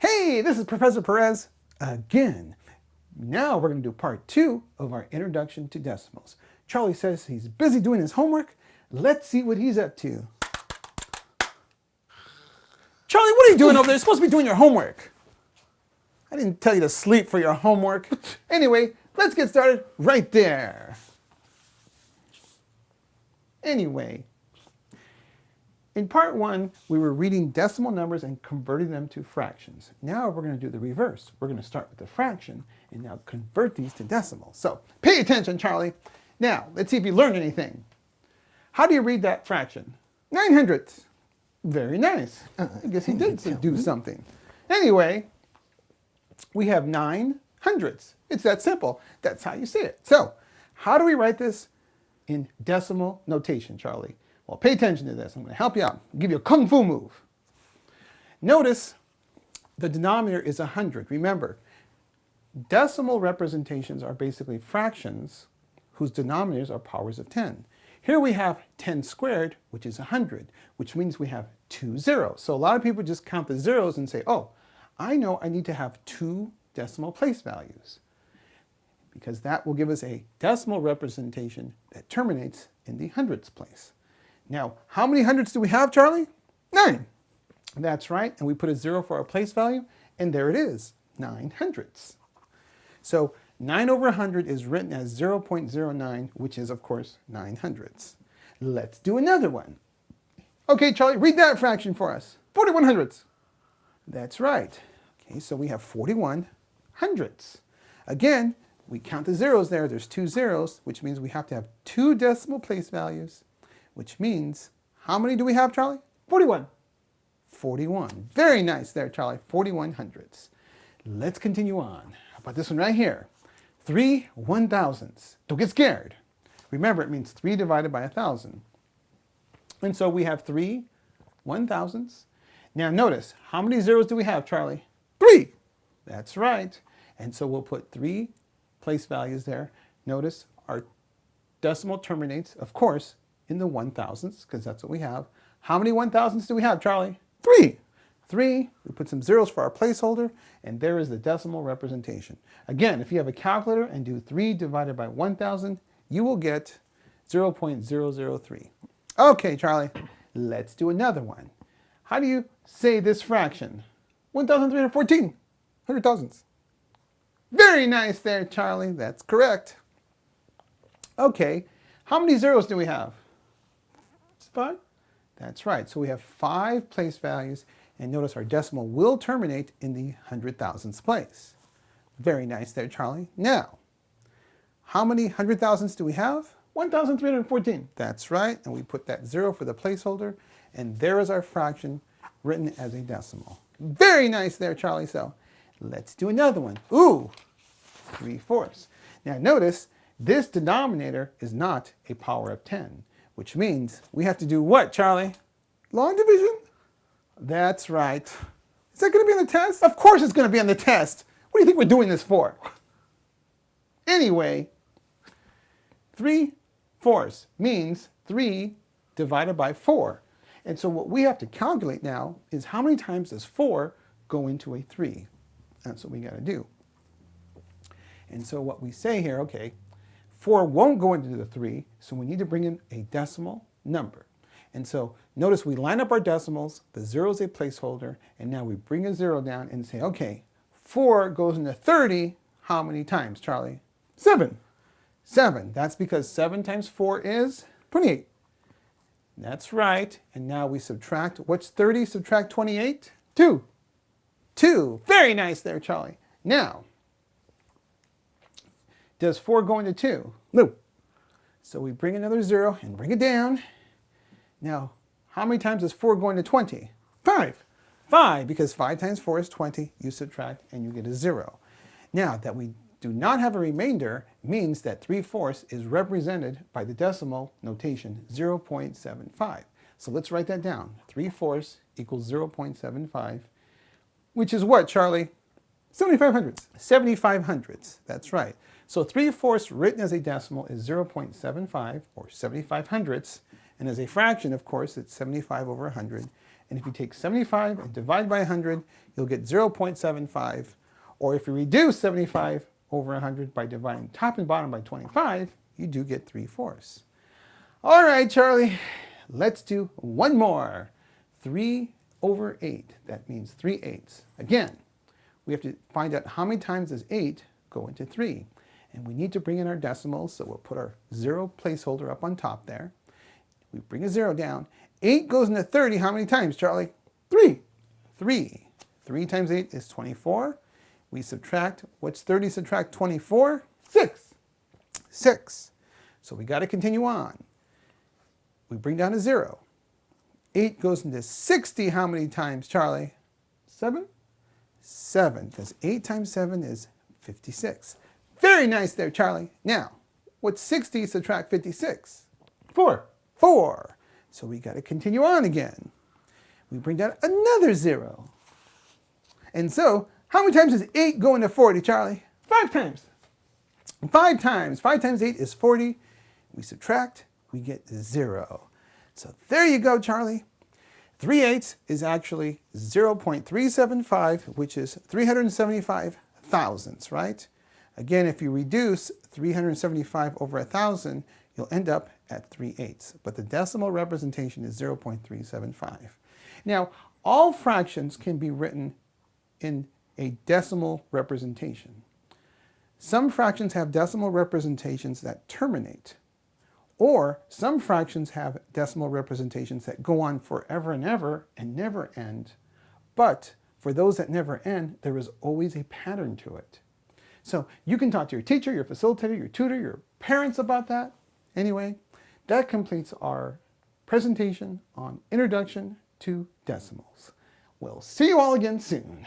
Hey, this is Professor Perez again. Now we're going to do part two of our introduction to decimals. Charlie says he's busy doing his homework. Let's see what he's up to. Charlie, what are you doing over there? You're supposed to be doing your homework. I didn't tell you to sleep for your homework. Anyway, let's get started right there. Anyway, in part one, we were reading decimal numbers and converting them to fractions. Now we're going to do the reverse. We're going to start with the fraction and now convert these to decimals. So pay attention, Charlie. Now, let's see if you learned anything. How do you read that fraction? 9 hundredths. Very nice. I guess he did do something. Anyway, we have 9 hundredths. It's that simple. That's how you say it. So, how do we write this in decimal notation, Charlie? Well, pay attention to this. I'm going to help you out. Give you a kung fu move. Notice the denominator is 100. Remember, decimal representations are basically fractions whose denominators are powers of 10. Here we have 10 squared, which is 100, which means we have two zeros. So a lot of people just count the zeros and say, oh, I know I need to have two decimal place values because that will give us a decimal representation that terminates in the hundredths place. Now, how many hundreds do we have, Charlie? Nine. That's right, and we put a zero for our place value, and there it is, nine hundredths. So 9 over 100 is written as 0.09, which is, of course, 9 hundredths. Let's do another one. Okay, Charlie, read that fraction for us. 41 hundredths. That's right. Okay, so we have 41 hundredths. Again, we count the zeros there. There's two zeros, which means we have to have two decimal place values which means, how many do we have, Charlie? 41. 41. Very nice there, Charlie. 41 hundredths. Let's continue on. How about this one right here? 3 one thousandths. Don't get scared. Remember, it means 3 divided by a 1,000. And so we have 3 one thousandths. Now notice, how many zeros do we have, Charlie? 3. That's right. And so we'll put 3 place values there. Notice our decimal terminates, of course, in the one thousandths, because that's what we have. How many one thousandths do we have, Charlie? Three. Three, we put some zeros for our placeholder, and there is the decimal representation. Again, if you have a calculator and do 3 divided by 1,000, you will get 0.003. Okay, Charlie, let's do another one. How do you say this fraction? 1,314, 100 thousandths. Very nice there, Charlie. That's correct. Okay, how many zeros do we have? Five? That's right. So we have five place values, and notice our decimal will terminate in the hundred thousandths place. Very nice there, Charlie. Now, how many hundred thousandths do we have? 1,314. That's right, and we put that zero for the placeholder, and there is our fraction written as a decimal. Very nice there, Charlie. So let's do another one. Ooh, 3 fourths. Now notice, this denominator is not a power of 10. Which means we have to do what, Charlie? Long division? That's right. Is that going to be on the test? Of course it's going to be on the test. What do you think we're doing this for? Anyway, 3 fourths means 3 divided by 4. And so what we have to calculate now is how many times does 4 go into a 3? That's what we got to do. And so what we say here, okay, 4 won't go into the 3, so we need to bring in a decimal number. And so notice we line up our decimals, the 0 is a placeholder, and now we bring a 0 down and say, okay, 4 goes into 30, how many times, Charlie? 7. 7. That's because 7 times 4 is 28. That's right. And now we subtract, what's 30 subtract 28? 2. 2. Very nice there, Charlie. Now, does 4 go into 2? No. So we bring another 0 and bring it down. Now, how many times does 4 go into 20? 5. 5, because 5 times 4 is 20. You subtract and you get a 0. Now, that we do not have a remainder means that 3 fourths is represented by the decimal notation 0.75. So let's write that down. 3 fourths equals 0.75, which is what, Charlie? 75 hundredths. 75 hundredths, that's right. So 3 fourths written as a decimal is 0.75 or 75 hundredths. And as a fraction, of course, it's 75 over 100. And if you take 75 and divide by 100, you'll get 0.75. Or if you reduce 75 over 100 by dividing top and bottom by 25, you do get 3 fourths. All right, Charlie, let's do one more. 3 over 8, that means 3 eighths. Again, we have to find out how many times does 8 go into 3. And we need to bring in our decimals, so we'll put our zero placeholder up on top there. We bring a zero down. 8 goes into 30 how many times, Charlie? 3. 3. 3 times 8 is 24. We subtract, what's 30 subtract 24? 6. 6. So we got to continue on. We bring down a 0. 8 goes into 60 how many times, Charlie? 7? 7, because 8 times 7 is 56. Very nice there, Charlie. Now, what's 60 subtract 56? 4. 4. So we got to continue on again. We bring down another 0. And so, how many times does 8 go into 40, Charlie? 5 times. 5 times. 5 times 8 is 40. We subtract, we get 0. So there you go, Charlie. 3 eighths is actually 0.375, which is 375 thousandths, right? Again, if you reduce 375 over 1,000, you'll end up at 3 eighths. But the decimal representation is 0.375. Now, all fractions can be written in a decimal representation. Some fractions have decimal representations that terminate. Or some fractions have decimal representations that go on forever and ever and never end. But for those that never end, there is always a pattern to it. So you can talk to your teacher, your facilitator, your tutor, your parents about that. Anyway, that completes our presentation on Introduction to Decimals. We'll see you all again soon.